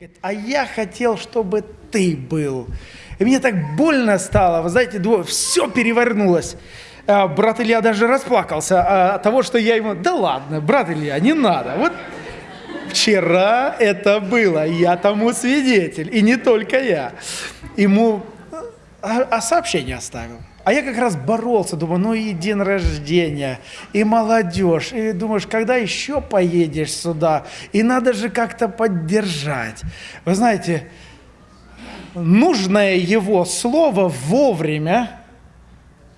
Говорит, а я хотел, чтобы ты был. И мне так больно стало, вы знаете, все перевернулось. А, брат Илья даже расплакался а, от того, что я ему... Да ладно, брат Илья, не надо. Вот вчера это было, я тому свидетель, и не только я. Ему а, а сообщение оставил. А я как раз боролся, думаю, ну и день рождения, и молодежь, и думаешь, когда еще поедешь сюда, и надо же как-то поддержать. Вы знаете, нужное его слово вовремя,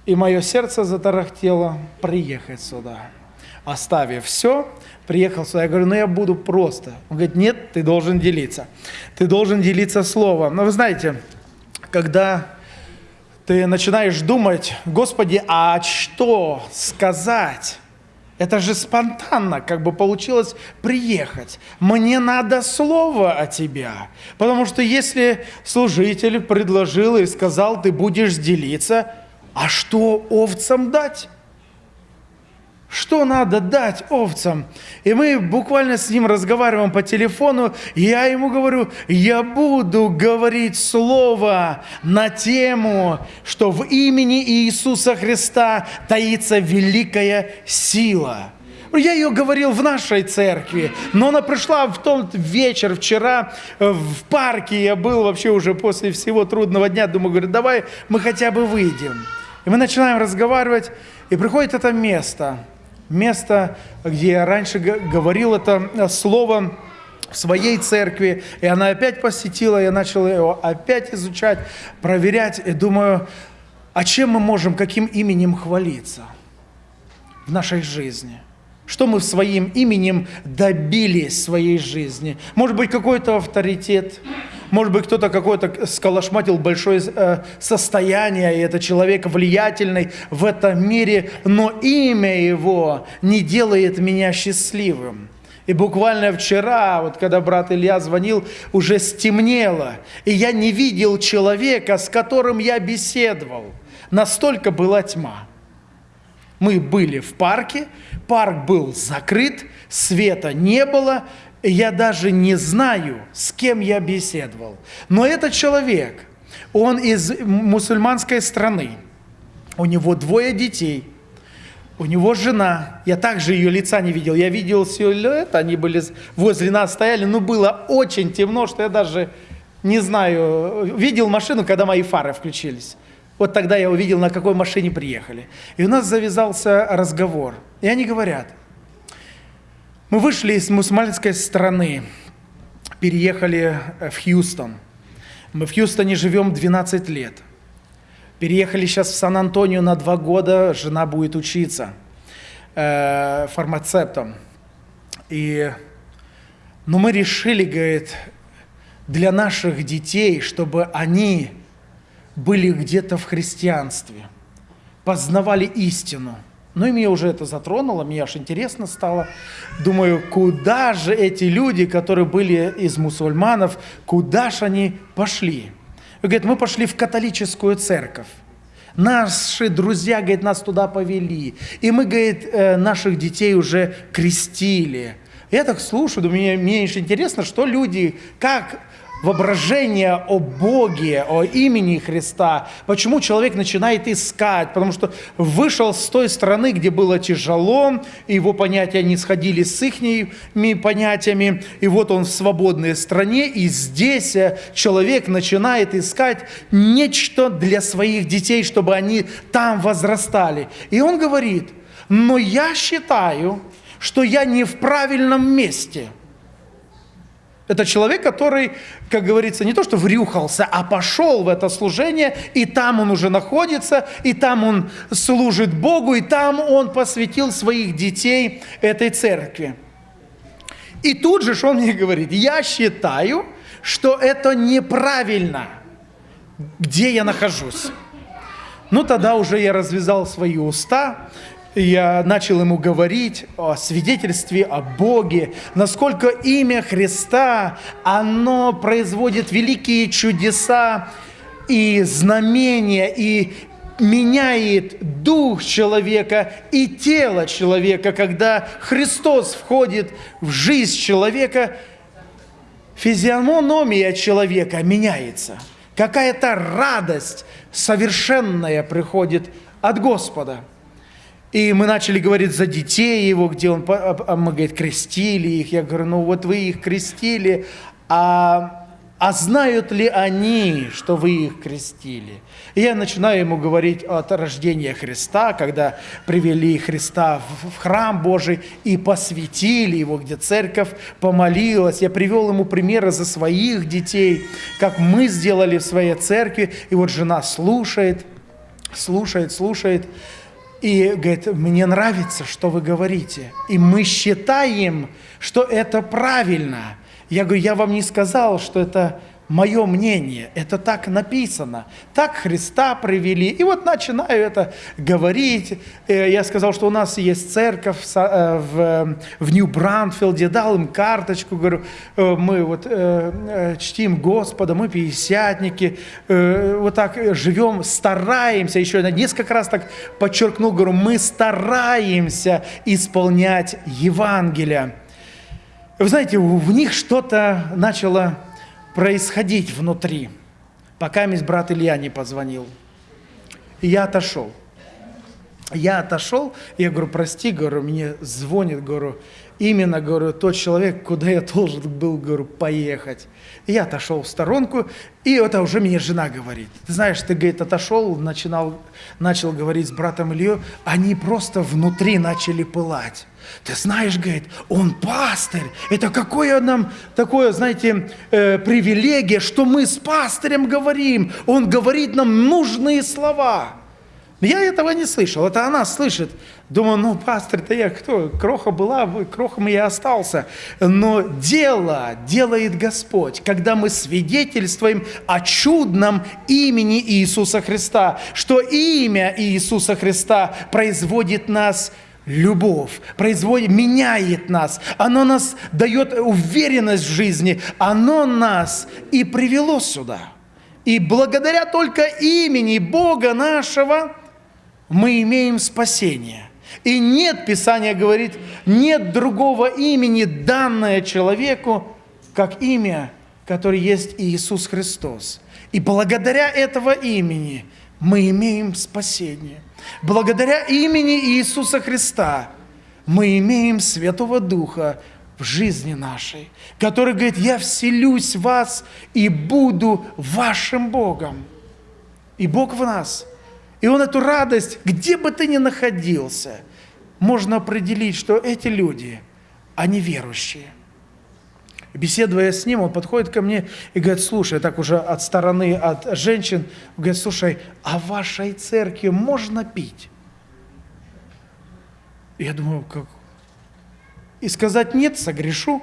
и мое сердце затарахтело приехать сюда. Оставив все, приехал сюда. Я говорю, ну я буду просто. Он говорит, нет, ты должен делиться. Ты должен делиться словом. Но вы знаете, когда ты начинаешь думать, Господи, а что сказать? Это же спонтанно, как бы получилось приехать. Мне надо слово о тебя. Потому что если служитель предложил и сказал, ты будешь делиться, а что овцам дать? Что надо дать овцам? И мы буквально с ним разговариваем по телефону. Я ему говорю, я буду говорить слово на тему, что в имени Иисуса Христа таится великая сила. Я ее говорил в нашей церкви, но она пришла в тот вечер, вчера э, в парке, я был вообще уже после всего трудного дня, думаю, говорю, давай мы хотя бы выйдем. И мы начинаем разговаривать, и приходит это место – место, где я раньше говорил это э, слово в своей церкви, и она опять посетила, я начал его опять изучать, проверять, и думаю, а чем мы можем, каким именем хвалиться в нашей жизни? Что мы своим именем добились своей жизни? Может быть, какой-то авторитет, может быть, кто-то какой-то сколошматил большое э, состояние, и это человек влиятельный в этом мире, но имя его не делает меня счастливым. И буквально вчера, вот когда брат Илья звонил, уже стемнело, и я не видел человека, с которым я беседовал. Настолько была тьма. Мы были в парке, парк был закрыт, света не было, я даже не знаю, с кем я беседовал. Но этот человек, он из мусульманской страны, у него двое детей, у него жена, я также ее лица не видел, я видел силуэт, они были возле нас стояли, но было очень темно, что я даже не знаю, видел машину, когда мои фары включились. Вот тогда я увидел, на какой машине приехали. И у нас завязался разговор. И они говорят – мы вышли из мусульманской страны, переехали э, в Хьюстон. Мы в Хьюстоне живем 12 лет. Переехали сейчас в Сан-Антонио на два года, жена будет учиться э, фармацевтом. И, но мы решили, говорит, для наших детей, чтобы они были где-то в христианстве, познавали истину – ну и меня уже это затронуло, мне аж интересно стало. Думаю, куда же эти люди, которые были из мусульманов, куда же они пошли? И говорит, мы пошли в католическую церковь. Наши друзья, говорит, нас туда повели. И мы, говорит, э, наших детей уже крестили. Я так слушаю, думаю, мне, мне интересно, что люди, как воображение о Боге, о имени Христа. Почему человек начинает искать? Потому что вышел с той страны, где было тяжело, его понятия не сходили с их понятиями, и вот он в свободной стране, и здесь э, человек начинает искать нечто для своих детей, чтобы они там возрастали. И он говорит, но я считаю, что я не в правильном месте – это человек, который, как говорится, не то что врюхался, а пошел в это служение, и там он уже находится, и там он служит Богу, и там он посвятил своих детей этой церкви. И тут же он мне говорит, я считаю, что это неправильно, где я нахожусь. Ну, тогда уже я развязал свои уста, я начал ему говорить о свидетельстве о Боге, насколько имя Христа, оно производит великие чудеса и знамения, и меняет дух человека и тело человека, когда Христос входит в жизнь человека. физиономия человека меняется. Какая-то радость совершенная приходит от Господа. И мы начали говорить за детей его, где он, а, а мы, говорит, крестили их. Я говорю, ну вот вы их крестили, а а знают ли они, что вы их крестили? И я начинаю ему говорить от рождения Христа, когда привели Христа в храм Божий и посвятили его, где церковь помолилась. Я привел ему примеры за своих детей, как мы сделали в своей церкви. И вот жена слушает, слушает, слушает. И говорит, мне нравится, что вы говорите. И мы считаем, что это правильно – я говорю, я вам не сказал, что это мое мнение, это так написано, так Христа привели. И вот начинаю это говорить. Э, я сказал, что у нас есть церковь э, в, в Нью-Бранфилде, дал им карточку, говорю, э, мы вот чтим Господа, мы пятидесятники, вот так живем, стараемся, еще несколько раз так подчеркнул, говорю, мы стараемся исполнять Евангелие. Вы знаете, в них что-то начало происходить внутри, пока мисс брат Илья не позвонил. И я отошел. Я отошел, я говорю, прости, говорю, мне звонит, говорю, именно, говорю, тот человек, куда я должен был, говорю, поехать. И я отошел в сторонку, и это уже мне жена говорит. Ты знаешь, ты, говорит, отошел, начинал, начал говорить с братом Ильей, они просто внутри начали пылать. Ты знаешь, говорит, он пастырь. Это какое нам такое, знаете, э, привилегия, что мы с пастырем говорим. Он говорит нам нужные слова. Я этого не слышал, это она слышит. Думаю, ну, пастор-то я кто? Кроха была, крохом я остался. Но дело делает Господь, когда мы свидетельствуем о чудном имени Иисуса Христа, что имя Иисуса Христа производит нас любовь, производит, меняет нас, оно нас дает уверенность в жизни, оно нас и привело сюда. И благодаря только имени Бога нашего мы имеем спасение. И нет, Писание говорит, нет другого имени, данное человеку, как имя, которое есть Иисус Христос. И благодаря этого имени мы имеем спасение. Благодаря имени Иисуса Христа мы имеем Святого Духа в жизни нашей, который говорит, я вселюсь в вас и буду вашим Богом. И Бог в нас. И Он эту радость, где бы ты ни находился, можно определить, что эти люди, они верующие. Беседуя с ним, он подходит ко мне и говорит, слушай, так уже от стороны, от женщин, говорит, слушай, а в вашей церкви можно пить? Я думаю, как? И сказать нет, согрешу.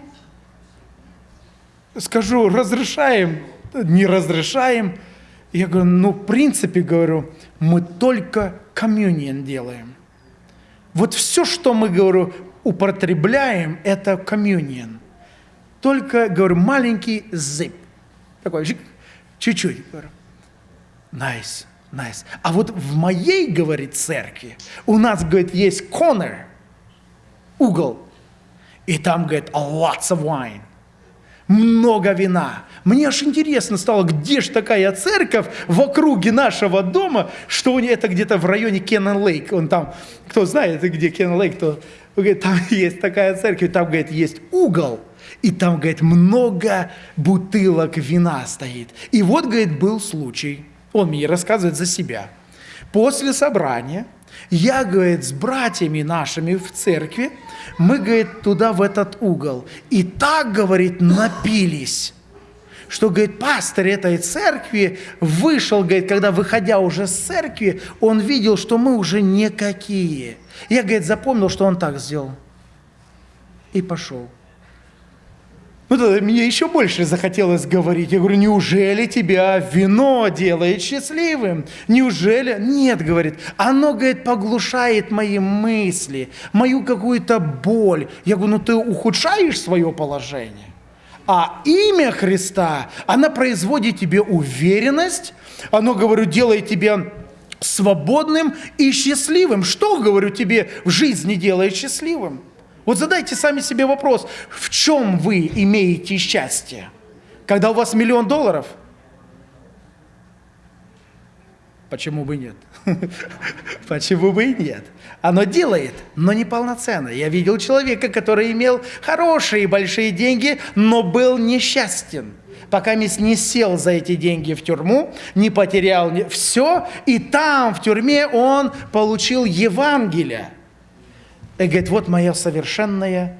Скажу, разрешаем, не разрешаем. Я говорю, ну, в принципе, говорю, мы только коммунион делаем. Вот все, что мы, говорю, употребляем, это коммунион только, говорю, маленький зип. Такой, чуть-чуть. Говорю, nice, nice. А вот в моей, говорит, церкви у нас, говорит, есть corner, угол. И там, говорит, lots of wine. Много вина. Мне аж интересно стало, где же такая церковь в округе нашего дома, что у нее это где-то в районе Кеннон Лейк. Он там, кто знает, где Кеннон Лейк, то говорит, там есть такая церковь, там, говорит, есть угол – и там, говорит, много бутылок вина стоит. И вот, говорит, был случай. Он мне рассказывает за себя. После собрания я, говорит, с братьями нашими в церкви, мы, говорит, туда, в этот угол. И так, говорит, напились что, говорит, пастор этой церкви вышел, говорит, когда, выходя уже с церкви, он видел, что мы уже никакие. Я, говорит, запомнил, что он так сделал. И пошел. Ну, тогда мне еще больше захотелось говорить. Я говорю, неужели тебя вино делает счастливым? Неужели? Нет, говорит, оно, говорит, поглушает мои мысли, мою какую-то боль. Я говорю, ну ты ухудшаешь свое положение. А имя Христа, оно производит тебе уверенность, оно, говорю, делает тебя свободным и счастливым. Что, говорю, тебе в жизни делает счастливым? Вот задайте сами себе вопрос, в чем вы имеете счастье? Когда у вас миллион долларов? Почему бы нет? Почему бы и нет? Оно делает, но не полноценно. Я видел человека, который имел хорошие большие деньги, но был несчастен. Пока не сел за эти деньги в тюрьму, не потерял все, и там, в тюрьме, он получил Евангелие. И говорит, вот моя совершенная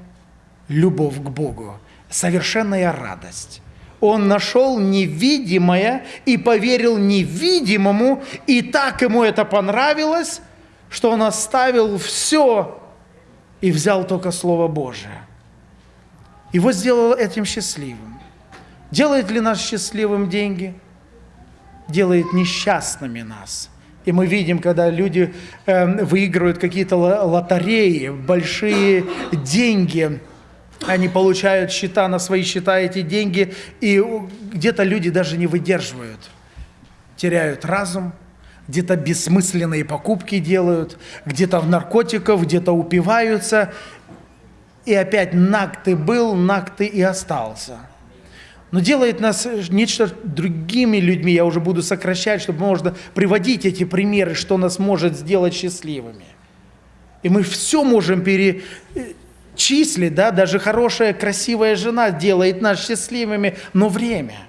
любовь к Богу, совершенная радость он нашел невидимое и поверил невидимому, и так ему это понравилось, что он оставил все и взял только Слово Божие. Его сделало этим счастливым. Делает ли нас счастливым деньги? Делает несчастными нас. И мы видим, когда люди э, выигрывают какие-то лотереи, большие деньги – они получают счета на свои счета эти деньги, и где-то люди даже не выдерживают, теряют разум, где-то бессмысленные покупки делают, где-то в наркотиков, где-то упиваются, и опять наг ты был, наг ты и остался. Но делает нас нечто другими людьми, я уже буду сокращать, чтобы можно приводить эти примеры, что нас может сделать счастливыми. И мы все можем пере, числить, да, даже хорошая, красивая жена делает нас счастливыми, но время,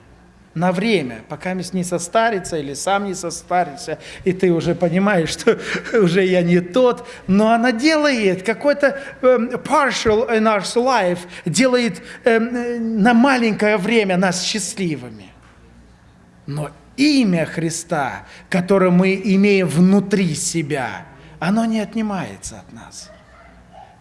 на время, пока не состарится или сам не состарится, и ты уже понимаешь, что уже я не тот, но она делает какой-то um, partial in our life, делает um, на маленькое время нас счастливыми. Но имя Христа, которое мы имеем внутри себя, оно не отнимается от нас –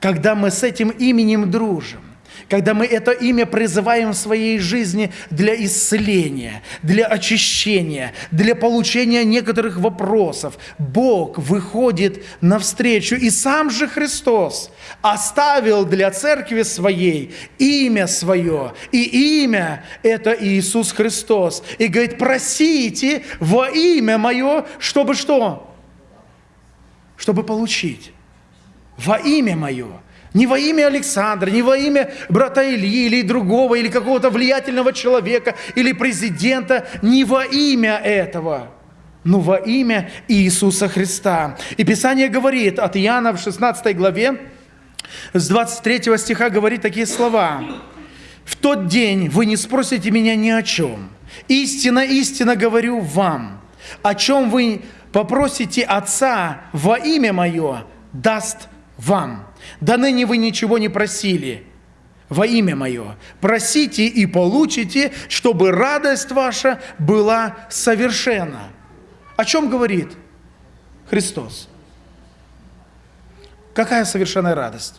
когда мы с этим именем дружим, когда мы это имя призываем в своей жизни для исцеления, для очищения, для получения некоторых вопросов, Бог выходит навстречу. И сам же Христос оставил для церкви своей имя свое. И имя – это Иисус Христос. И говорит, просите во имя мое, чтобы что? Чтобы получить во имя мое. Не во имя Александра, не во имя брата Ильи или другого, или какого-то влиятельного человека, или президента, не во имя этого, но во имя Иисуса Христа. И Писание говорит от Иоанна в 16 главе, с 23 стиха говорит такие слова. «В тот день вы не спросите меня ни о чем. Истинно, истинно говорю вам, о чем вы попросите Отца во имя Мое, даст вам. Да ныне вы ничего не просили во имя Мое. Просите и получите, чтобы радость ваша была совершенна. О чем говорит Христос? Какая совершенная радость?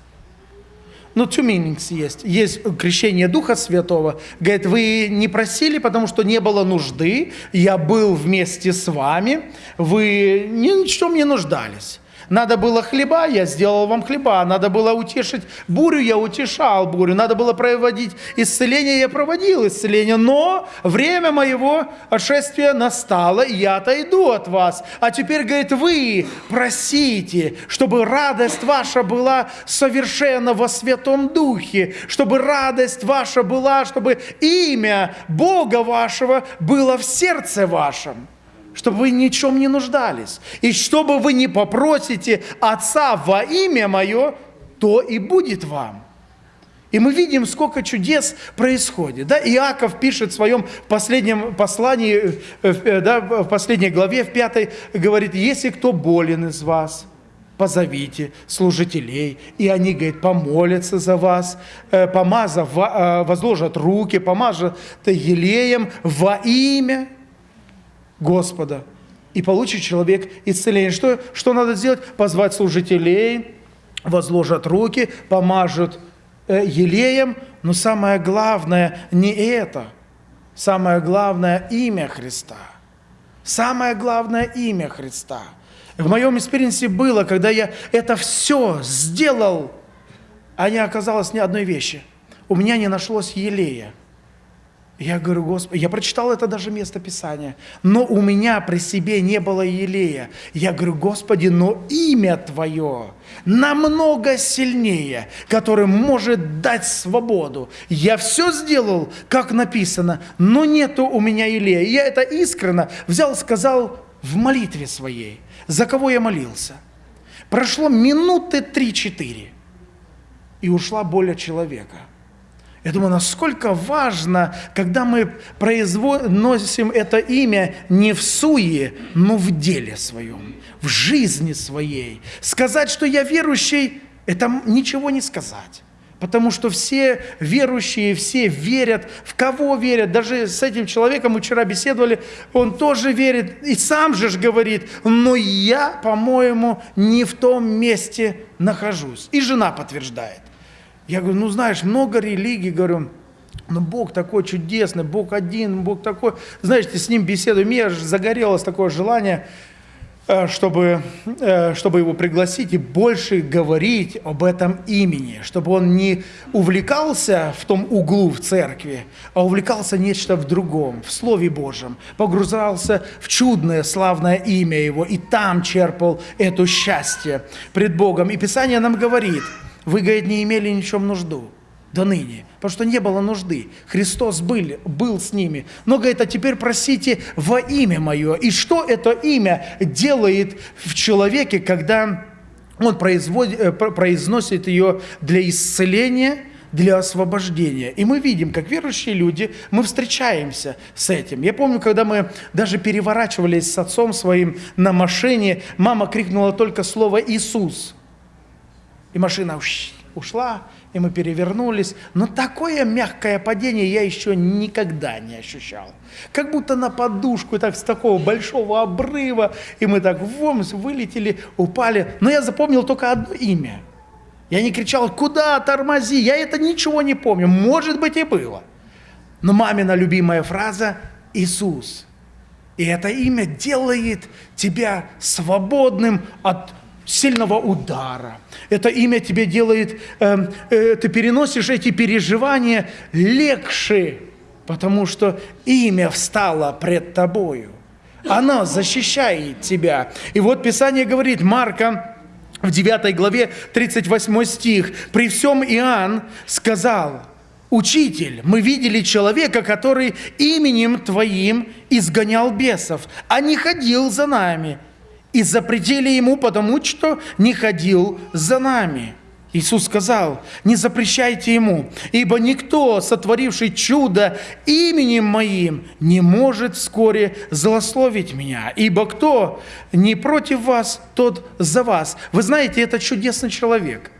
Ну, two meanings есть. Есть крещение Духа Святого. Говорит, вы не просили, потому что не было нужды. Я был вместе с вами. Вы ни в чем не нуждались. Надо было хлеба, я сделал вам хлеба. Надо было утешить бурю, я утешал бурю. Надо было проводить исцеление, я проводил исцеление. Но время моего отшествия настало, и я отойду от вас. А теперь, говорит, вы просите, чтобы радость ваша была совершенно во Святом Духе, чтобы радость ваша была, чтобы имя Бога вашего было в сердце вашем чтобы вы ни чем не нуждались. И чтобы вы не попросите Отца во имя Мое, то и будет вам. И мы видим, сколько чудес происходит. Да? Иаков пишет в своем последнем послании, э, э, да, в последней главе, в пятой, говорит, если кто болен из вас, позовите служителей, и они, говорит, помолятся за вас, э, помазав, возложат руки, помажут елеем во имя Господа. И получит человек исцеление. Что, что надо сделать? Позвать служителей, возложат руки, помажут э, елеем. Но самое главное не это. Самое главное имя Христа. Самое главное имя Христа. В моем experience е было, когда я это все сделал, а не оказалось ни одной вещи. У меня не нашлось елея. Я говорю, Господи, я прочитал это даже место Писания, но у меня при себе не было елея. Я говорю, Господи, но имя Твое намного сильнее, которое может дать свободу. Я все сделал, как написано, но нету у меня елея. Я это искренно взял, сказал в молитве своей, за кого я молился. Прошло минуты три-четыре, и ушла боль от человека – я думаю, насколько важно, когда мы произносим это имя не в суе, но в деле своем, в жизни своей. Сказать, что я верующий, это ничего не сказать. Потому что все верующие, все верят, в кого верят. Даже с этим человеком мы вчера беседовали, он тоже верит, и сам же говорит, но я, по-моему, не в том месте нахожусь. И жена подтверждает. Я говорю, ну знаешь, много религий, говорю, но Бог такой чудесный, Бог один, Бог такой. Знаете, с ним беседую, мне загорелось такое желание, э, чтобы, э, чтобы его пригласить и больше говорить об этом имени, чтобы он не увлекался в том углу в церкви, а увлекался нечто в другом, в Слове Божьем, погружался в чудное, славное имя его, и там черпал это счастье пред Богом. И Писание нам говорит – вы, говорит, не имели ничем нужду до ныне, потому что не было нужды. Христос был, был с ними. Но, говорит, а теперь просите во имя Мое. И что это имя делает в человеке, когда он э, произносит ее для исцеления, для освобождения. И мы видим, как верующие люди, мы встречаемся с этим. Я помню, когда мы даже переворачивались с отцом своим на машине, мама крикнула только слово «Иисус». И машина ушла, и мы перевернулись. Но такое мягкое падение я еще никогда не ощущал. Как будто на подушку, так с такого большого обрыва, и мы так вомс вылетели, упали. Но я запомнил только одно имя. Я не кричал, куда, тормози, я это ничего не помню. Может быть и было. Но мамина любимая фраза «Иисус». И это имя делает тебя свободным от сильного удара. Это имя тебе делает, э, э, ты переносишь эти переживания легче, потому что имя встало пред тобою. Оно защищает тебя. И вот Писание говорит, Марка, в 9 главе 38 стих, «При всем Иоанн сказал, «Учитель, мы видели человека, который именем Твоим изгонял бесов, а не ходил за нами, и запретили ему, потому что не ходил за нами. Иисус сказал, не запрещайте ему, ибо никто, сотворивший чудо именем моим, не может вскоре злословить меня, ибо кто не против вас, тот за вас. Вы знаете, это чудесный человек.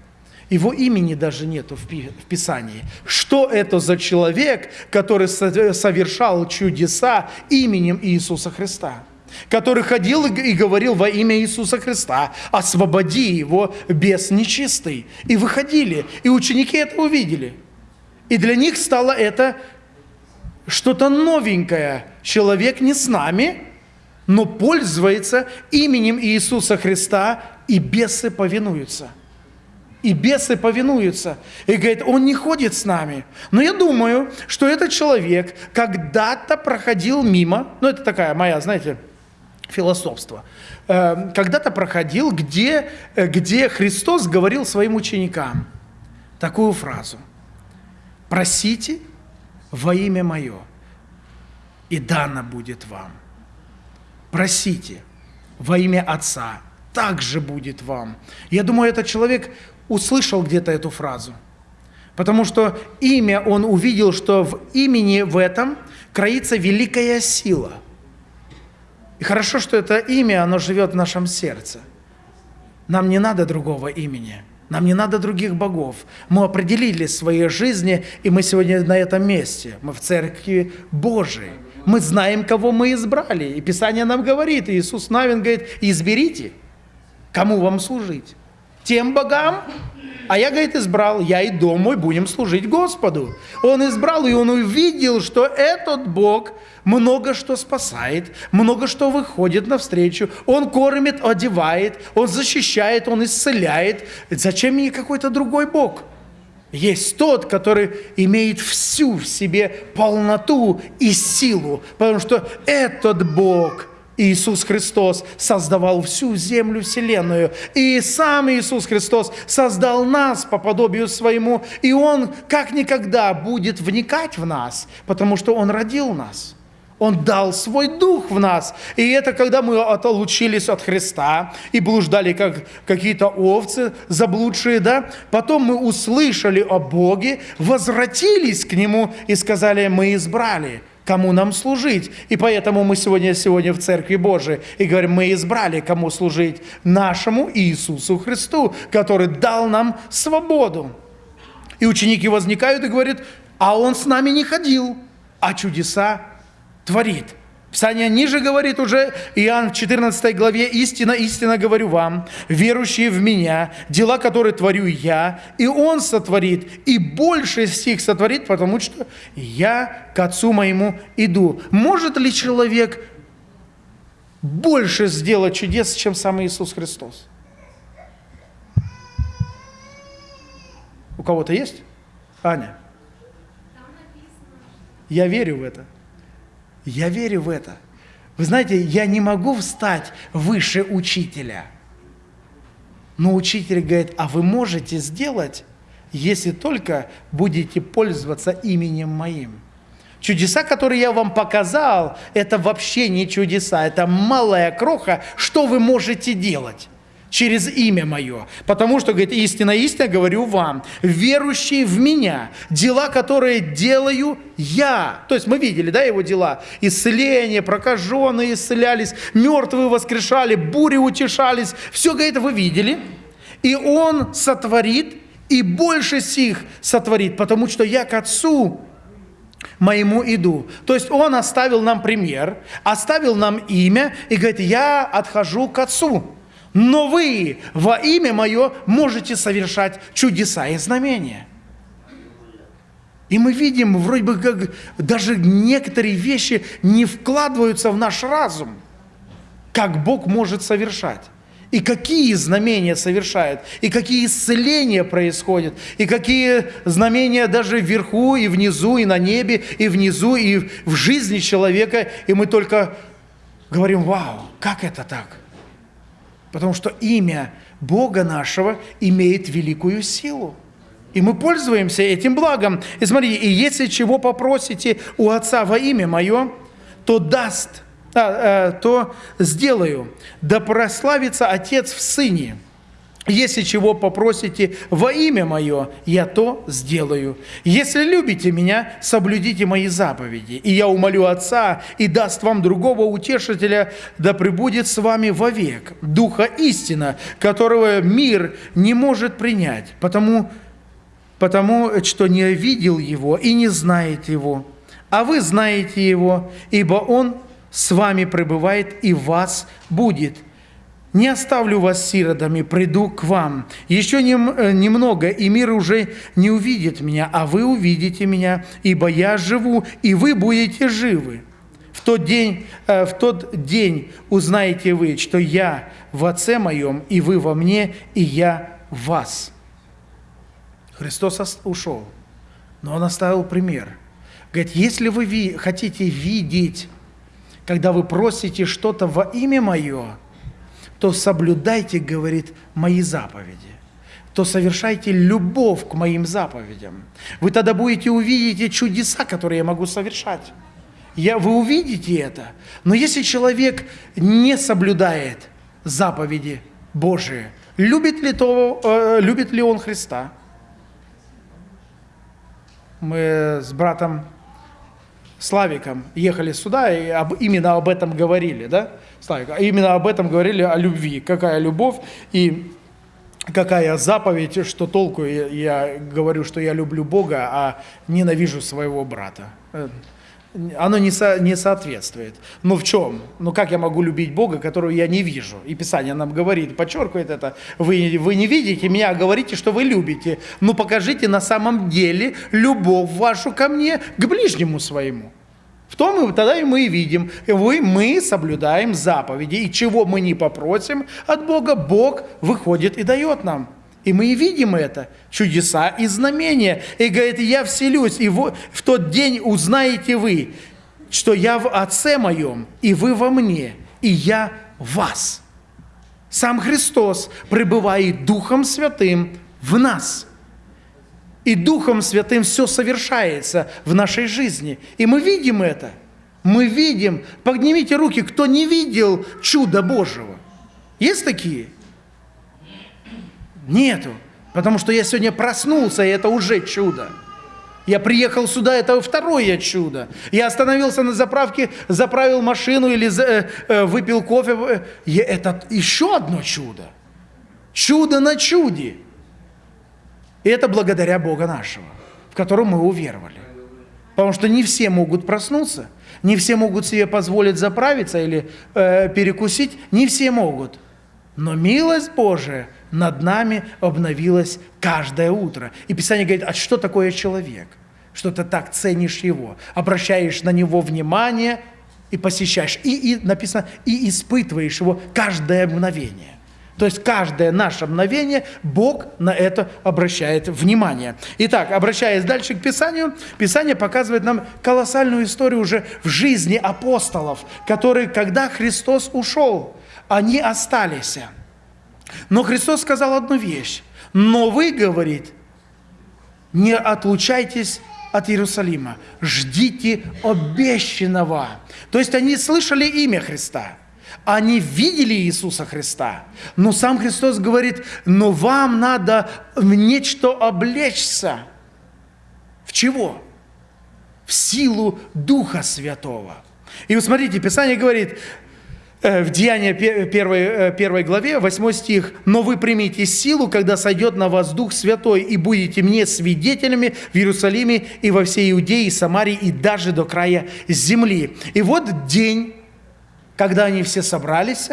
Его имени даже нету в Писании. Что это за человек, который совершал чудеса именем Иисуса Христа? Который ходил и говорил во имя Иисуса Христа, освободи его, бес нечистый. И выходили, и ученики это увидели. И для них стало это что-то новенькое. Человек не с нами, но пользуется именем Иисуса Христа, и бесы повинуются. И бесы повинуются. И говорит, он не ходит с нами. Но я думаю, что этот человек когда-то проходил мимо, ну это такая моя, знаете, философство, э, когда-то проходил, где, э, где Христос говорил своим ученикам такую фразу. «Просите во имя Мое, и дано будет вам. Просите во имя Отца, также будет вам». Я думаю, этот человек услышал где-то эту фразу, потому что имя он увидел, что в имени в этом кроится великая сила – и хорошо, что это имя, оно живет в нашем сердце. Нам не надо другого имени. Нам не надо других богов. Мы определили свои жизни, и мы сегодня на этом месте. Мы в Церкви Божией. Мы знаем, кого мы избрали. И Писание нам говорит, и Иисус Навин говорит, изберите, кому вам служить. Тем богам, а я, говорит, избрал, я и дом мой будем служить Господу. Он избрал, и он увидел, что этот Бог много что спасает, много что выходит навстречу. Он кормит, одевает, он защищает, он исцеляет. Зачем мне какой-то другой Бог? Есть тот, который имеет всю в себе полноту и силу, потому что этот Бог – Иисус Христос создавал всю землю, вселенную. И сам Иисус Христос создал нас по подобию своему. И Он как никогда будет вникать в нас, потому что Он родил нас. Он дал свой дух в нас. И это когда мы отлучились от Христа и блуждали, как какие-то овцы заблудшие, да? Потом мы услышали о Боге, возвратились к Нему и сказали, мы избрали – кому нам служить. И поэтому мы сегодня, сегодня в Церкви Божией и говорим, мы избрали, кому служить, нашему Иисусу Христу, который дал нам свободу. И ученики возникают и говорят, а Он с нами не ходил, а чудеса творит – Писание ниже говорит уже, Иоанн в 14 главе, «Истина, истина говорю вам, верующие в Меня, дела, которые творю Я, и Он сотворит, и больше стих сотворит, потому что Я к Отцу Моему иду». Может ли человек больше сделать чудес, чем сам Иисус Христос? У кого-то есть? Аня? Я верю в это. Я верю в это. Вы знаете, я не могу встать выше учителя. Но учитель говорит, а вы можете сделать, если только будете пользоваться именем моим. Чудеса, которые я вам показал, это вообще не чудеса, это малая кроха, что вы можете делать через имя мое. Потому что, говорит, истинно, истинно говорю вам, верующие в меня, дела, которые делаю я. То есть мы видели, да, его дела. Исцеление, прокаженные исцелялись, мертвые воскрешали, бури утешались. Все, говорит, вы видели. И он сотворит, и больше сих сотворит, потому что я к Отцу моему иду. То есть он оставил нам пример, оставил нам имя и говорит, я отхожу к Отцу но вы во имя Мое можете совершать чудеса и знамения. И мы видим, вроде бы как даже некоторые вещи не вкладываются в наш разум, как Бог может совершать. И какие знамения совершает, и какие исцеления происходят, и какие знамения даже вверху, и внизу, и на небе, и внизу, и в жизни человека. И мы только говорим, вау, как это так? Потому что имя Бога нашего имеет великую силу. И мы пользуемся этим благом. И смотрите, и если чего попросите у Отца во имя Мое, то даст, а, а, то сделаю. Да прославится Отец в Сыне. Если чего попросите во имя Мое, я то сделаю. Если любите Меня, соблюдите Мои заповеди. И я умолю Отца, и даст вам другого утешителя, да пребудет с вами вовек. Духа истина, которого мир не может принять, потому, потому что не видел Его и не знает Его. А вы знаете Его, ибо Он с вами пребывает и вас будет – не оставлю вас сиротами, приду к вам. Еще нем, э, немного, и мир уже не увидит меня, а вы увидите меня, ибо я живу, и вы будете живы. В тот день, э, в тот день узнаете вы, что я в Отце моем, и вы во мне, и я в вас. Христос ушел, но Он оставил пример. Говорит, если вы хотите видеть, когда вы просите что-то во имя Мое, то соблюдайте, говорит, мои заповеди, то совершайте любовь к моим заповедям. Вы тогда будете увидеть чудеса, которые я могу совершать. Я, вы увидите это. Но если человек не соблюдает заповеди Божии, любит ли, то, э, любит ли он Христа? Мы с братом Славиком ехали сюда и об, именно об этом говорили, да? Славик, а именно об этом говорили, о любви. Какая любовь и какая заповедь, что толку я, я говорю, что я люблю Бога, а ненавижу своего брата. Оно не, со, не соответствует. Но в чем? Ну как я могу любить Бога, которого я не вижу? И Писание нам говорит, подчеркивает это. Вы, вы не видите меня, а говорите, что вы любите. Ну покажите на самом деле любовь вашу ко мне, к ближнему своему. В том и тогда и мы видим, вы, мы соблюдаем заповеди, и чего мы не попросим от Бога, Бог выходит и дает нам. И мы видим это, чудеса и знамения. И говорит, я вселюсь, и в тот день узнаете вы, что я в Отце моем, и вы во мне, и я в вас. Сам Христос пребывает Духом Святым в нас. И Духом Святым все совершается в нашей жизни. И мы видим это. Мы видим. Поднимите руки, кто не видел чуда Божьего. Есть такие? Нету. Потому что я сегодня проснулся, и это уже чудо. Я приехал сюда, это второе чудо. Я остановился на заправке, заправил машину или э, э, выпил кофе. Это еще одно чудо. Чудо на чуде. И это благодаря Бога нашего, в котором мы уверовали. Потому что не все могут проснуться, не все могут себе позволить заправиться или э, перекусить, не все могут. Но милость Божия над нами обновилась каждое утро. И Писание говорит, а что такое человек? Что ты так ценишь его, обращаешь на него внимание и посещаешь. И, и написано, и испытываешь его каждое мгновение. То есть каждое наше мгновение Бог на это обращает внимание. Итак, обращаясь дальше к Писанию, Писание показывает нам колоссальную историю уже в жизни апостолов, которые, когда Христос ушел, они остались. Но Христос сказал одну вещь. Но вы, говорит, не отлучайтесь от Иерусалима, ждите обещанного. То есть они слышали имя Христа – они видели Иисуса Христа. Но сам Христос говорит, но вам надо в нечто облечься. В чего? В силу Духа Святого. И вот смотрите, Писание говорит, в Деянии 1, 1 э, главе, 8 стих, «Но вы примите силу, когда сойдет на вас Дух Святой, и будете мне свидетелями в Иерусалиме и во всей Иудее и Самарии, и даже до края земли». И вот день, когда они все собрались,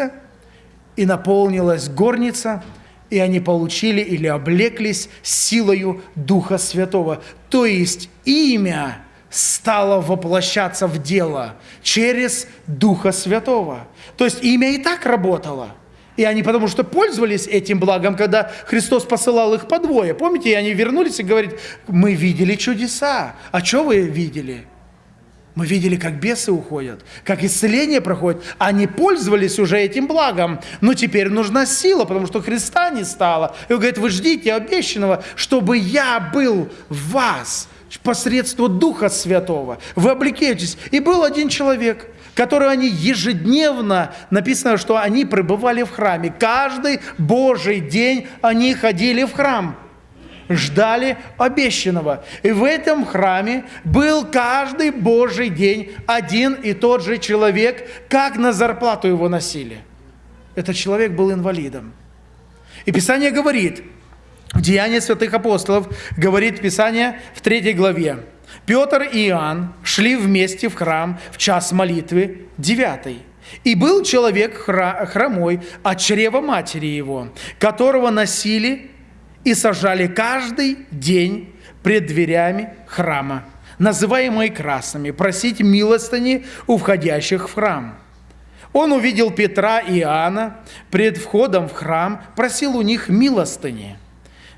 и наполнилась горница, и они получили или облеклись силою Духа Святого. То есть имя стало воплощаться в дело через Духа Святого. То есть имя и так работало. И они потому что пользовались этим благом, когда Христос посылал их по двое. Помните, и они вернулись и говорят, мы видели чудеса. А что вы видели? Мы видели, как бесы уходят, как исцеление проходит. Они пользовались уже этим благом, но теперь нужна сила, потому что Христа не стало. И он говорит, вы ждите обещанного, чтобы я был в вас посредством Духа Святого. Вы облекетесь. И был один человек, который они ежедневно, написано, что они пребывали в храме. Каждый Божий день они ходили в храм ждали обещанного. И в этом храме был каждый Божий день один и тот же человек, как на зарплату его носили. Этот человек был инвалидом. И Писание говорит, в Деянии святых апостолов, говорит Писание в третьей главе, Петр и Иоанн шли вместе в храм в час молитвы девятый. И был человек хромой от чрева матери его, которого носили и сажали каждый день пред дверями храма, называемые красными, просить милостыни у входящих в храм. Он увидел Петра и Иоанна пред входом в храм, просил у них милостыни.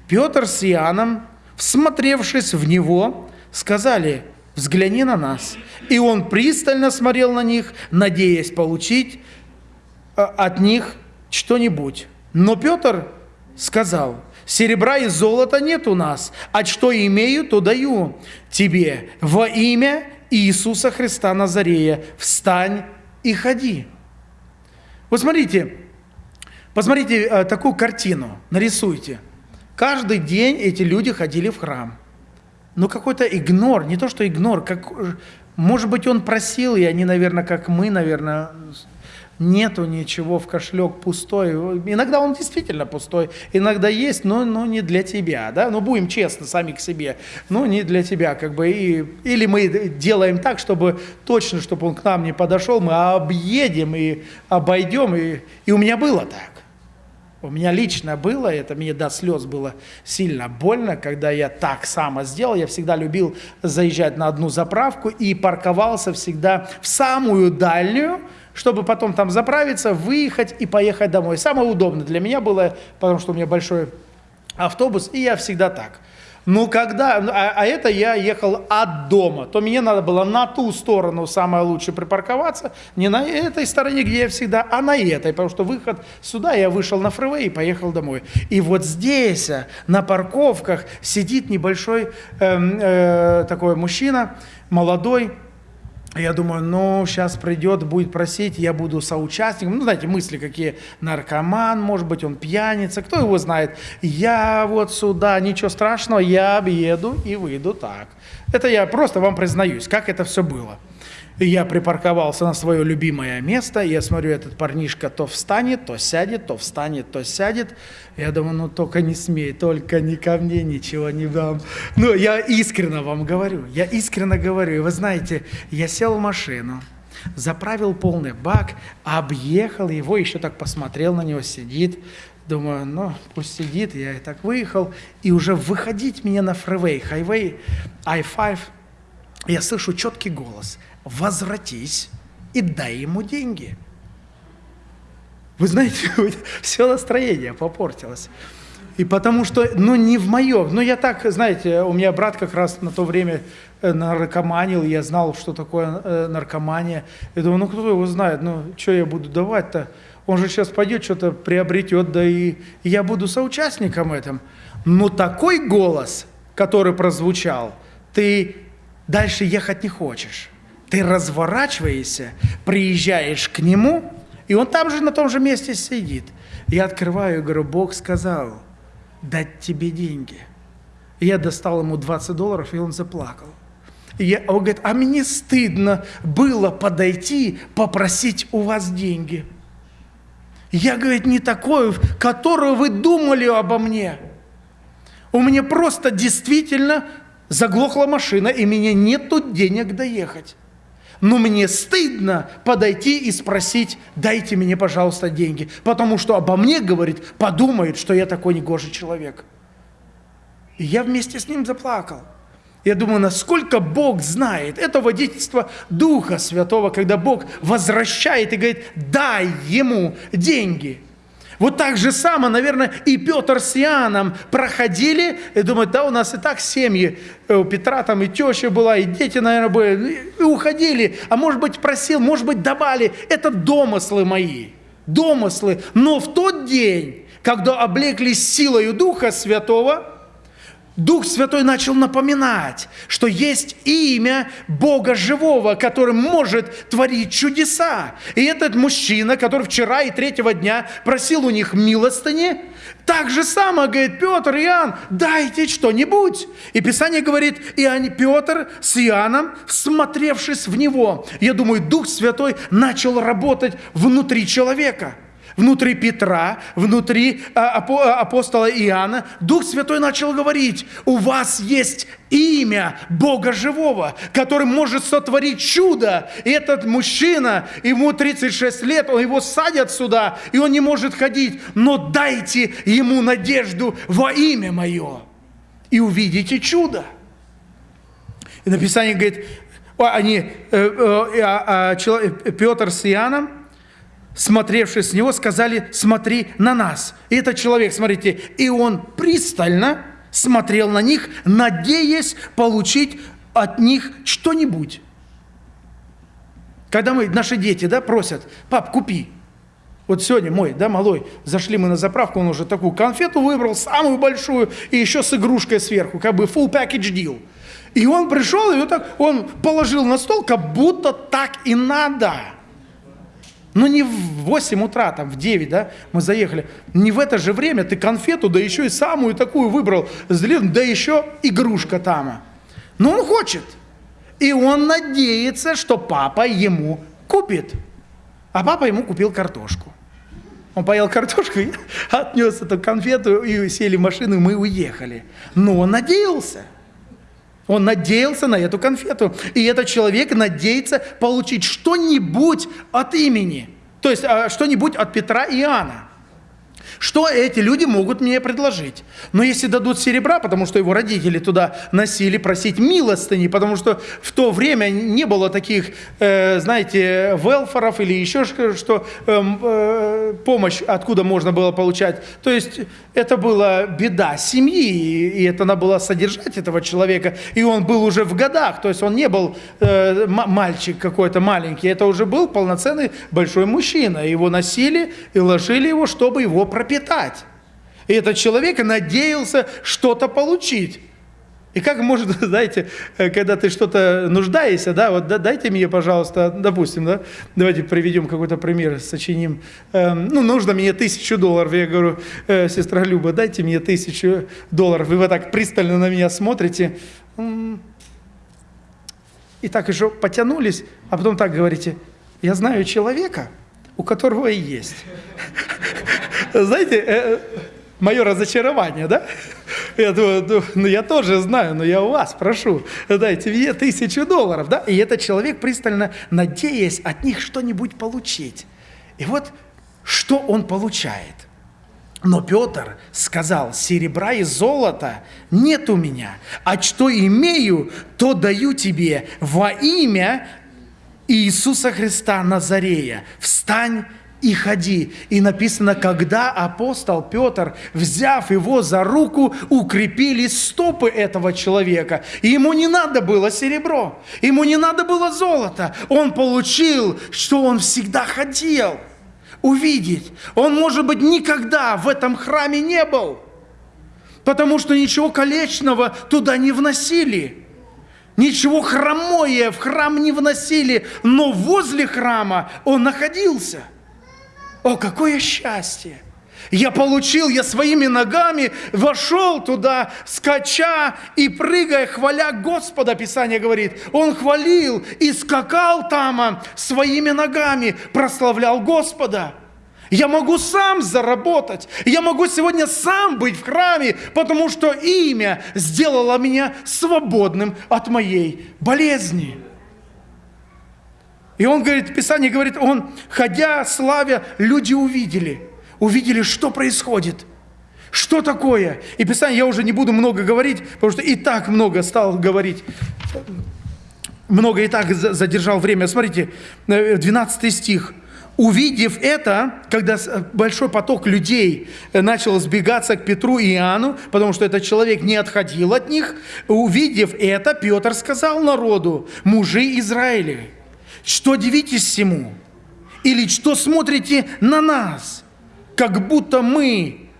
Петр с Иоанном, всмотревшись в него, сказали, взгляни на нас. И он пристально смотрел на них, надеясь получить э, от них что-нибудь. Но Петр сказал, Серебра и золота нет у нас, а что имею, то даю тебе. Во имя Иисуса Христа Назарея встань и ходи. Вот смотрите, посмотрите э, такую картину, нарисуйте. Каждый день эти люди ходили в храм. Но какой-то игнор, не то что игнор, как, может быть, он просил, и они, наверное, как мы, наверное, нету ничего в кошелек пустой. Иногда он действительно пустой, иногда есть, но, но не для тебя, да, ну будем честны сами к себе, но не для тебя, как бы, и, или мы делаем так, чтобы точно, чтобы он к нам не подошел, мы объедем и обойдем, и, и у меня было так. У меня лично было, это мне до слез было сильно больно, когда я так само сделал. Я всегда любил заезжать на одну заправку и парковался всегда в самую дальнюю, чтобы потом там заправиться, выехать и поехать домой. Самое удобное для меня было, потому что у меня большой автобус, и я всегда так. Ну, когда, а, а это я ехал от дома, то мне надо было на ту сторону самое лучшее припарковаться, не на этой стороне, где я всегда, а на этой, потому что выход сюда, я вышел на фривей и поехал домой. И вот здесь, э, на парковках, сидит небольшой э, э, такой мужчина, молодой, я думаю, ну, сейчас придет, будет просить, я буду соучастником. Ну, знаете, мысли какие. Наркоман, может быть, он пьяница, кто его знает. Я вот сюда, ничего страшного, я объеду и выйду так. Это я просто вам признаюсь, как это все было. Я припарковался на свое любимое место, я смотрю, этот парнишка то встанет, то сядет, то встанет, то сядет. Я думаю, ну только не смей, только не ко мне ничего не дам. Ну, я искренне вам говорю, я искренне говорю. И вы знаете, я сел в машину, заправил полный бак, объехал его, еще так посмотрел на него, сидит. Думаю, ну, пусть сидит, я и так выехал. И уже выходить мне на фривей, хайвей, I-5, я слышу четкий голос – возвратись и дай ему деньги. Вы знаете, все настроение попортилось. И потому что, ну, не в моем. Ну, я так, знаете, у меня брат как раз на то время э, наркоманил, я знал, что такое э, наркомания. Я думаю, ну, кто его знает, ну, что я буду давать-то? Он же сейчас пойдет, что-то приобретет, да и, я буду соучастником этом. Но такой голос, который прозвучал, ты дальше ехать не хочешь ты разворачиваешься, приезжаешь к нему, и он там же на том же месте сидит. Я открываю и говорю, Бог сказал, дать тебе деньги. Я достал ему 20 долларов, и он заплакал. И я, он говорит, а мне стыдно было подойти, попросить у вас деньги. Я, говорит, не такой, которую вы думали обо мне. У меня просто действительно заглохла машина, и мне нету денег доехать но мне стыдно подойти и спросить, дайте мне, пожалуйста, деньги, потому что обо мне, говорит, подумает, что я такой негожий человек. И я вместе с ним заплакал. Я думаю, насколько Бог знает. Это водительство Духа Святого, когда Бог возвращает и говорит, дай ему деньги – вот так же само, наверное, и Петр с Иоанном проходили, и думают, да, у нас и так семьи, э, у Петра там и теща была, и дети, наверное, были, и уходили, а может быть просил, может быть давали. Это домыслы мои, домыслы. Но в тот день, когда облеклись силою Духа Святого, Дух Святой начал напоминать, что есть имя Бога Живого, который может творить чудеса. И этот мужчина, который вчера и третьего дня просил у них милостыни, так же само, говорит, Петр, Иоанн, дайте что-нибудь. И Писание говорит, Иоанн, Петр с Иоанном, всмотревшись в него, я думаю, Дух Святой начал работать внутри человека – внутри Петра, внутри а, а, апостола Иоанна, Дух Святой начал говорить, у вас есть имя Бога Живого, который может сотворить чудо. И этот мужчина, ему 36 лет, он его садят сюда, и он не может ходить, но дайте ему надежду во имя мое, и увидите чудо. И написание говорит, они, э, э, э, Петр с Иоанном, смотревшие с него, сказали, смотри на нас. И этот человек, смотрите, и он пристально смотрел на них, надеясь получить от них что-нибудь. Когда мы, наши дети, да, просят, пап, купи. Вот сегодня мой, да, малой, зашли мы на заправку, он уже такую конфету выбрал, самую большую, и еще с игрушкой сверху, как бы full package deal. И он пришел, и вот так, он положил на стол, как будто так и надо. Но не в 8 утра, там в 9, да, мы заехали. Не в это же время ты конфету, да еще и самую такую выбрал, да еще игрушка там. Но он хочет. И он надеется, что папа ему купит. А папа ему купил картошку. Он поел картошку, отнес эту конфету, и сели в машину, и мы уехали. Но он надеялся. Он надеялся на эту конфету. И этот человек надеется получить что-нибудь от имени. То есть а, что-нибудь от Петра и Иоанна. Что эти люди могут мне предложить? Но если дадут серебра, потому что его родители туда носили, просить милостыни, потому что в то время не было таких, э, знаете, велфоров или еще что, э, э, помощь откуда можно было получать. То есть это была беда семьи, и это надо было содержать этого человека. И он был уже в годах, то есть он не был э, мальчик какой-то маленький, это уже был полноценный большой мужчина. Его носили и ложили его, чтобы его пропитать. И этот человек надеялся что-то получить. И как может, знаете, э, когда ты что-то нуждаешься, да, вот дайте мне, пожалуйста, допустим, да, давайте приведем какой-то пример, сочиним, эм, ну, нужно мне тысячу долларов, я говорю, э, сестра Люба, дайте мне тысячу долларов, и вы так пристально на меня смотрите, и так еще потянулись, а потом так говорите, я знаю человека, у которого и есть. Знаете, э, мое разочарование, да? Я думаю, ну я тоже знаю, но я у вас прошу, дайте мне тысячу долларов, да? И этот человек пристально надеясь от них что-нибудь получить. И вот что он получает. Но Петр сказал, серебра и золота нет у меня, а что имею, то даю тебе во имя Иисуса Христа Назарея. Встань и ходи. И написано, когда апостол Петр, взяв его за руку, укрепили стопы этого человека. И ему не надо было серебро, ему не надо было золото. Он получил, что он всегда хотел увидеть. Он, может быть, никогда в этом храме не был, потому что ничего колечного туда не вносили. Ничего хромое в храм не вносили, но возле храма он находился – о, какое счастье! Я получил, я своими ногами вошел туда, скача и прыгая, хваля Господа, Писание говорит. Он хвалил и скакал там а, своими ногами, прославлял Господа. Я могу сам заработать. Я могу сегодня сам быть в храме, потому что имя сделало меня свободным от моей болезни. И он говорит, Писание говорит, он, ходя, славя, люди увидели, увидели, что происходит, что такое. И Писание, я уже не буду много говорить, потому что и так много стал говорить, много и так задержал время. Смотрите, 12 стих. Увидев это, когда большой поток людей начал сбегаться к Петру и Иоанну, потому что этот человек не отходил от них, увидев это, Петр сказал народу, мужи Израиля, что дивитесь всему? Или что смотрите на нас, как будто мы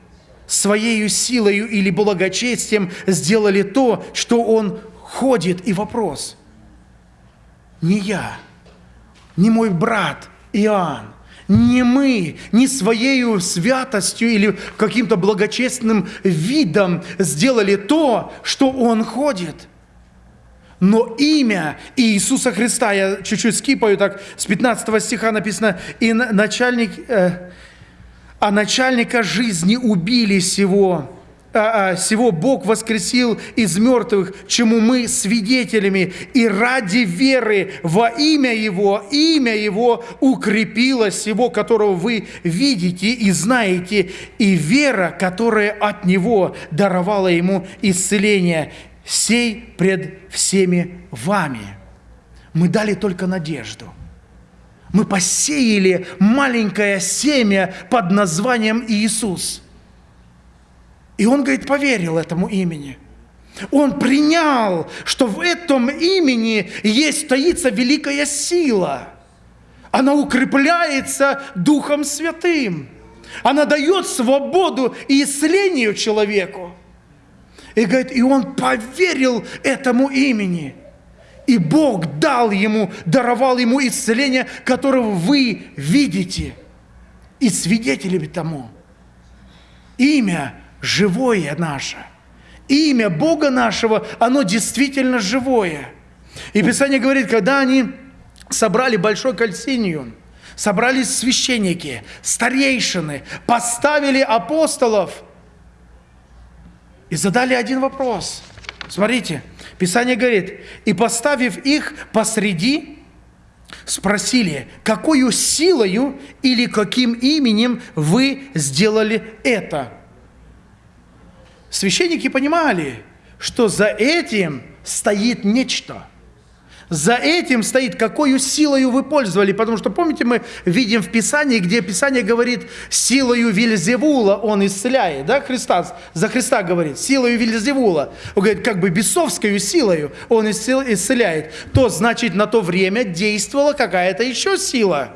своей силой или благочестием сделали то, что он ходит? И вопрос. Не я, не мой брат Иоанн, не мы, не своей святостью или каким-то благочестным видом сделали то, что он ходит – но имя Иисуса Христа, я чуть-чуть скипаю, так с 15 стиха написано, и начальник, э, а начальника жизни убили сего, а, а, сего Бог воскресил из мертвых, чему мы свидетелями, и ради веры во имя Его, имя Его укрепило сего, которого вы видите и знаете, и вера, которая от Него даровала Ему исцеление сей пред всеми вами. Мы дали только надежду. Мы посеяли маленькое семя под названием Иисус. И он, говорит, поверил этому имени. Он принял, что в этом имени есть стоится великая сила. Она укрепляется Духом Святым. Она дает свободу и исцелению человеку. И говорит, и он поверил этому имени. И Бог дал ему, даровал ему исцеление, которого вы видите. И свидетелями тому. Имя живое наше. Имя Бога нашего, оно действительно живое. И Писание говорит, когда они собрали большой кальсиниум, собрались священники, старейшины, поставили апостолов – и задали один вопрос. Смотрите, Писание говорит, и поставив их посреди, спросили, какую силою или каким именем вы сделали это? Священники понимали, что за этим стоит нечто – за этим стоит, какой силою вы пользовали. Потому что, помните, мы видим в Писании, где Писание говорит, силою Вильзевула он исцеляет. Да, Христа, за Христа говорит, силою Вильзевула. Он говорит, как бы бесовскую силою он исцеляет. То, значит, на то время действовала какая-то еще сила.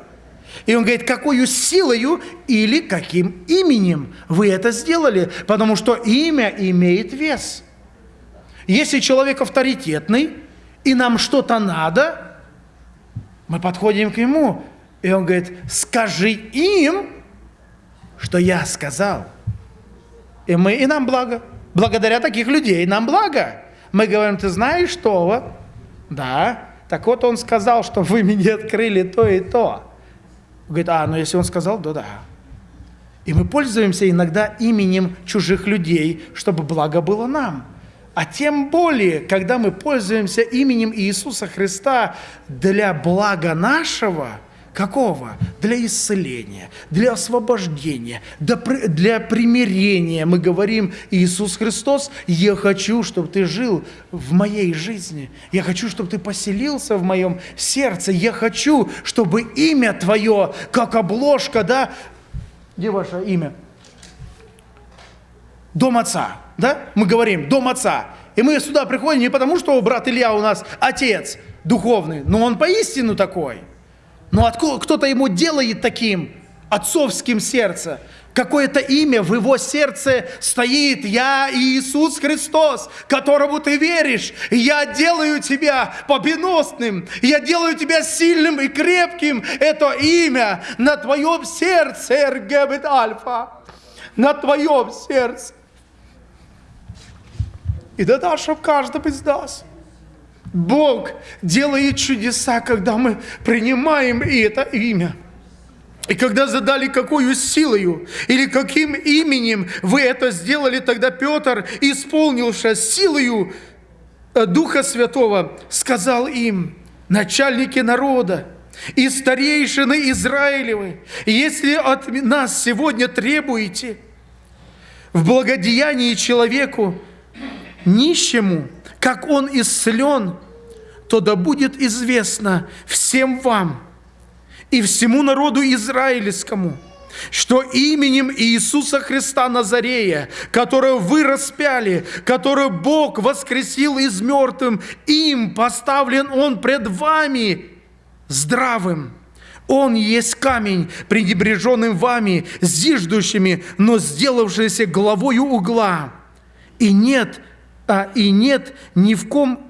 И он говорит, какую силою или каким именем вы это сделали. Потому что имя имеет вес. Если человек авторитетный, и нам что-то надо, мы подходим к нему, и он говорит, скажи им, что я сказал. И мы, и нам благо. Благодаря таких людей нам благо. Мы говорим, ты знаешь что? Да. Так вот он сказал, что вы мне открыли то и то. Говорит, а, ну если он сказал, то да. И мы пользуемся иногда именем чужих людей, чтобы благо было нам. А тем более, когда мы пользуемся именем Иисуса Христа для блага нашего, какого? Для исцеления, для освобождения, для примирения. Мы говорим, Иисус Христос, я хочу, чтобы ты жил в моей жизни. Я хочу, чтобы ты поселился в моем сердце. Я хочу, чтобы имя твое, как обложка, да? Где ваше имя? Дом Отца да? Мы говорим, дом отца. И мы сюда приходим не потому, что брат Илья у нас отец духовный, но он поистину такой. Но откуда кто-то ему делает таким отцовским сердце. Какое-то имя в его сердце стоит. Я Иисус Христос, которому ты веришь. Я делаю тебя победоносным. Я делаю тебя сильным и крепким. Это имя на твоем сердце, Эргебет Альфа. На твоем сердце и да дашь в каждом из нас. Бог делает чудеса, когда мы принимаем это имя. И когда задали, какую силою или каким именем вы это сделали, тогда Петр, исполнившись силою э, Духа Святого, сказал им, начальники народа, и старейшины Израилевы, если от нас сегодня требуете в благодеянии человеку, нищему, как он исцелен, то да будет известно всем вам и всему народу израильскому, что именем Иисуса Христа Назарея, которого вы распяли, который Бог воскресил из мертвым, им поставлен Он пред вами здравым. Он есть камень, пренебреженным вами, зиждущими, но сделавшийся главою угла. И нет а и нет ни в ком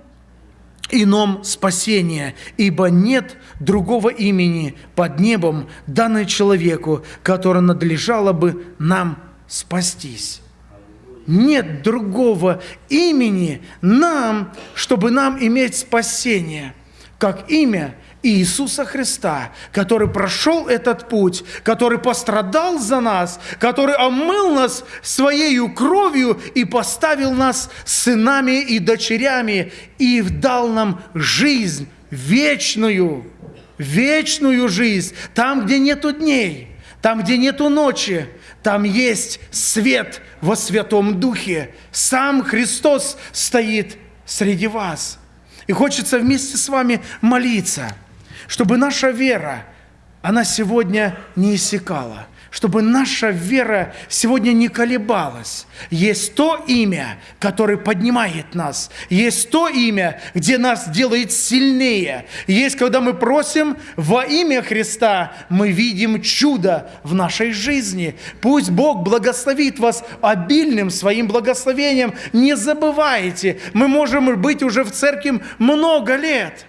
ином спасения, ибо нет другого имени под небом, данное человеку, которое надлежало бы нам спастись. Нет другого имени нам, чтобы нам иметь спасение, как имя Иисуса Христа, который прошел этот путь, который пострадал за нас, который омыл нас своей кровью и поставил нас сынами и дочерями и дал нам жизнь вечную, вечную жизнь, там, где нету дней, там, где нету ночи, там есть свет во Святом Духе. Сам Христос стоит среди вас. И хочется вместе с вами молиться – чтобы наша вера, она сегодня не иссякала, чтобы наша вера сегодня не колебалась. Есть то имя, которое поднимает нас. Есть то имя, где нас делает сильнее. Есть, когда мы просим во имя Христа, мы видим чудо в нашей жизни. Пусть Бог благословит вас обильным своим благословением. Не забывайте, мы можем быть уже в церкви много лет –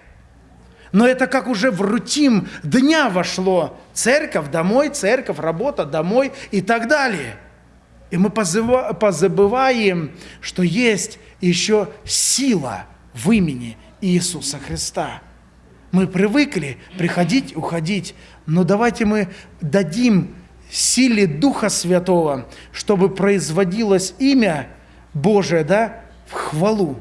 но это как уже в рутин дня вошло. Церковь, домой, церковь, работа, домой и так далее. И мы позабываем, что есть еще сила в имени Иисуса Христа. Мы привыкли приходить, уходить, но давайте мы дадим силе Духа Святого, чтобы производилось имя Божие да, в хвалу,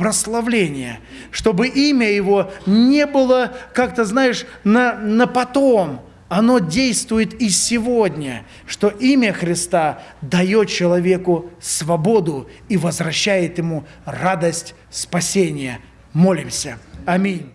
прославление, чтобы имя Его не было как-то, знаешь, на, на потом, оно действует и сегодня, что имя Христа дает человеку свободу и возвращает ему радость спасения. Молимся. Аминь.